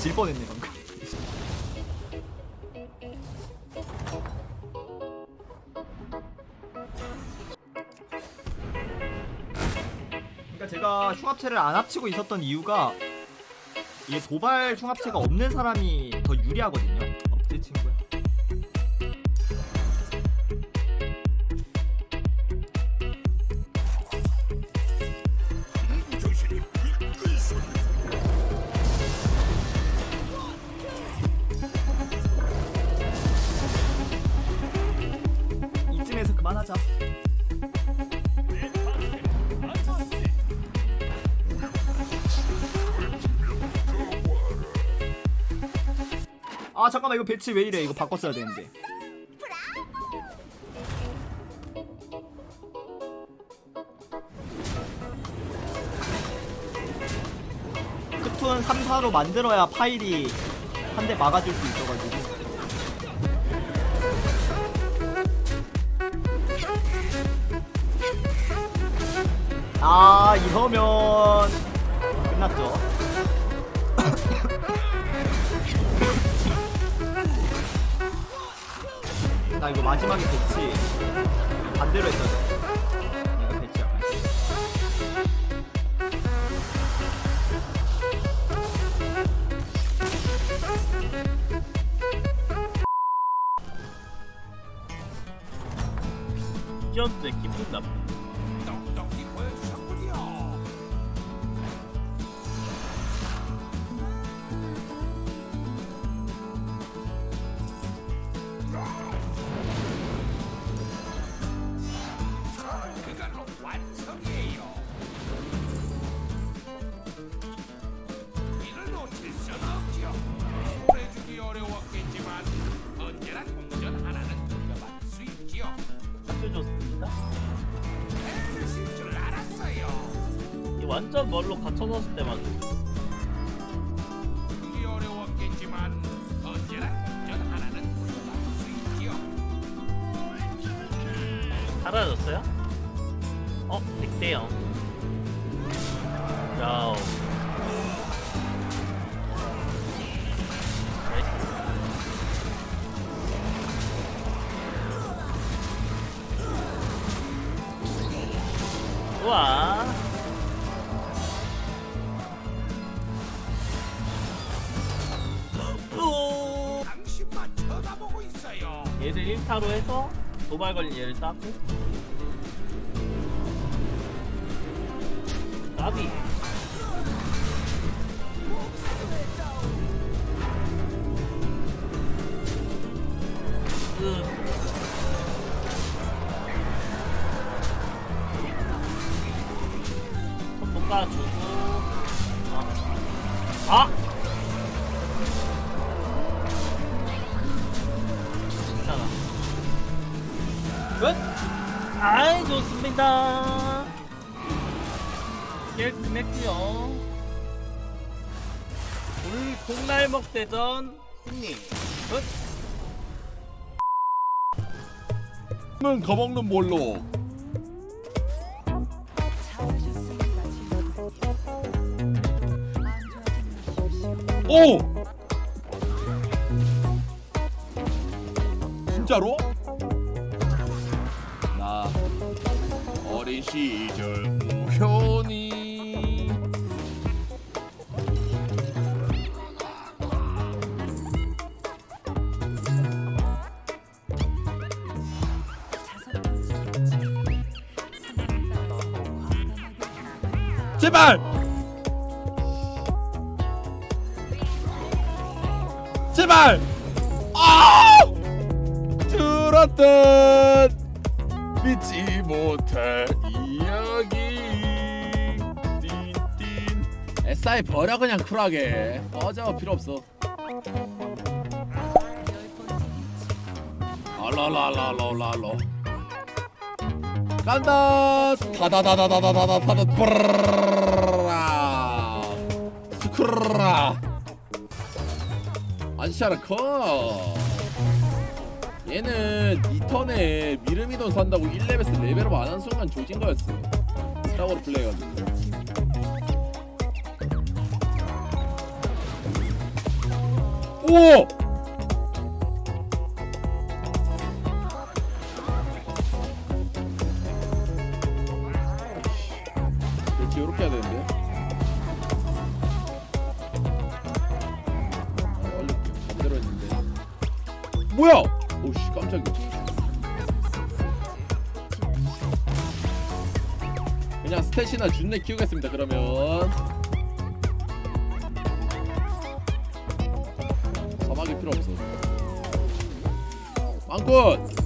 질 뻔했네 방금. 그러니까 제가 흉합체를 안 합치고 있었던 이유가 이게 도발 흉합체가 없는 사람이 더 유리하거든요. 아 잠깐만 이거 배치 왜 이래? 이거 바꿨어야 되는데. 크툰 3, 4로 만들어야 파일이 한 대 막아줄 수 있어가지고. 아 이러면 끝났죠 나 이거 마지막에 배치 반대로 했어야 돼 내가 배치 약간 현재 기분 나쁨 완전 멀로 갇혀 넣었을 때만 그게 어려웠겠지만 언제나 동전 하나는 수 있지요. 사라졌어요? 어? 늑대요 야우 얘를 1타로 해서 도발 걸린 얘를 따고. 나비. 끝손 볶아주 좋습니다 깔끔했구요 오늘 콩날먹 대전 승리 끝! 는 거먹는 뭘로? 오! 진짜로? 어린 시절 우연히 제발! 제발! 아! 들었던 믿지 못할 이야기 띵띵 SI 버려 그냥 쿨하게 꺼져 필요 없어 알라라라라라라 간다 다다다다다다다다다 브르르르라 스크르라 안샤르커 얘는 이 턴에 미르미돈 산다고 1레벨에서 레벨업 안 한 순간 조진 거였어. 스타워로 플레이해가지고 오! 그렇지 요렇게 해야 되는데. 아, 올릴게요 반대로 했는데. 뭐야 스탯이나 준내 키우겠습니다 그러면 사막이 필요 없어 망꾼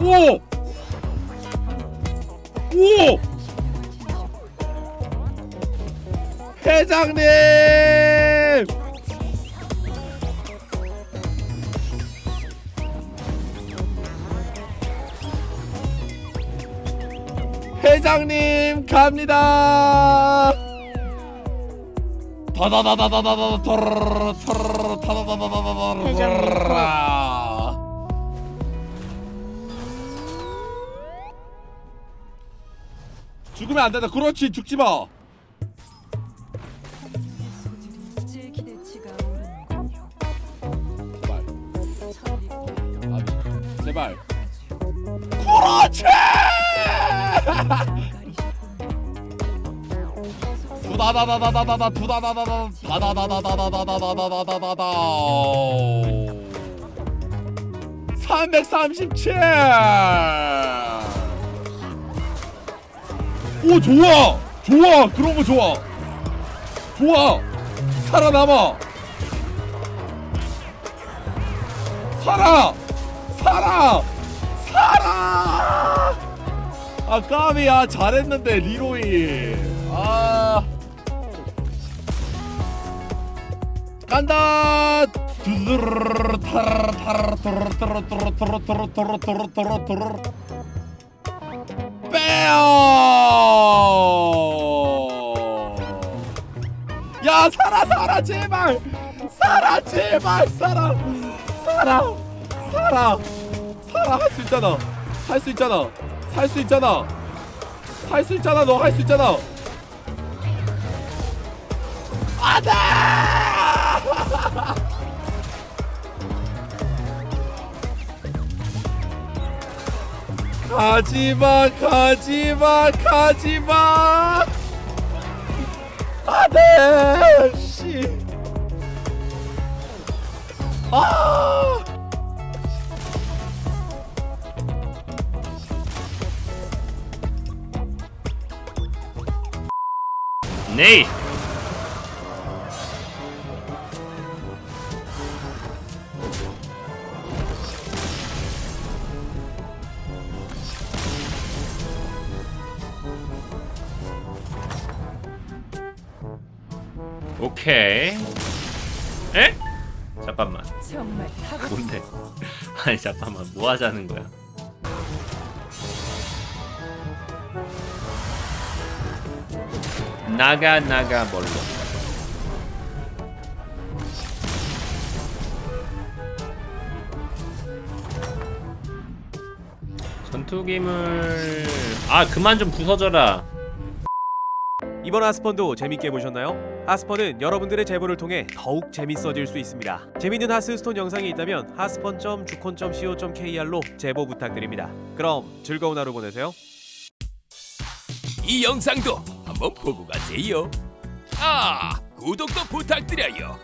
오! 오! 회장님! 회장님 갑니다. 죽으면 안 된다. 그렇지 죽지마. 제발. 제발. 그렇지! 두다다다다다다다 두다다다다 다다다다다다다다다다다다 337. 오 좋아 좋아 그런 거 좋아 좋아 살아남아 살아 살아 살아 아 까비 아 잘했는데 리로이. 아. 간다! 야 살아 살아 제발! 살아 제발! 살아! 살아! 살아! 살아! 할 수 있잖아. 할 수 있잖아. 살 수 있잖아. 할수 있잖아. 너 할 수 있잖아. 안돼! 가지마 가지마 가지마. 안돼 씨. 아! 네이. 오케이. 에? 잠깐만. 뭔데? 아니 잠깐만 뭐 하자는 거야? 나가 나가 뭘로? 전투기물 아 그만 좀 부서져라. 이번 하스펀도 재밌게 보셨나요? 하스펀은 여러분들의 제보를 통해 더욱 재밌어질 수 있습니다. 재밌는 하스스톤 영상이 있다면 하스펀.주콘.co.kr로 제보 부탁드립니다. 그럼 즐거운 하루 보내세요. 이 영상도 한번 보고 가세요. 아, 구독도 부탁드려요.